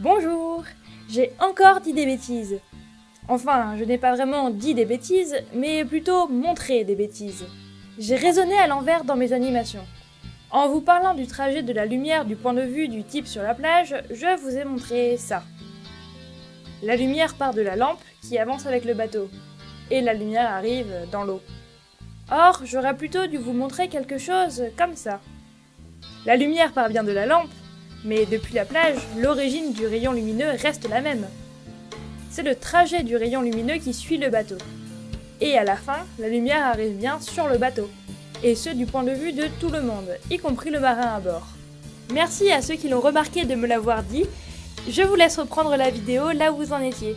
Bonjour J'ai encore dit des bêtises. Enfin, je n'ai pas vraiment dit des bêtises, mais plutôt montré des bêtises. J'ai raisonné à l'envers dans mes animations. En vous parlant du trajet de la lumière du point de vue du type sur la plage, je vous ai montré ça. La lumière part de la lampe qui avance avec le bateau, et la lumière arrive dans l'eau. Or, j'aurais plutôt dû vous montrer quelque chose comme ça. La lumière part bien de la lampe, mais depuis la plage, l'origine du rayon lumineux reste la même. C'est le trajet du rayon lumineux qui suit le bateau. Et à la fin, la lumière arrive bien sur le bateau. Et ce du point de vue de tout le monde, y compris le marin à bord. Merci à ceux qui l'ont remarqué de me l'avoir dit. Je vous laisse reprendre la vidéo là où vous en étiez.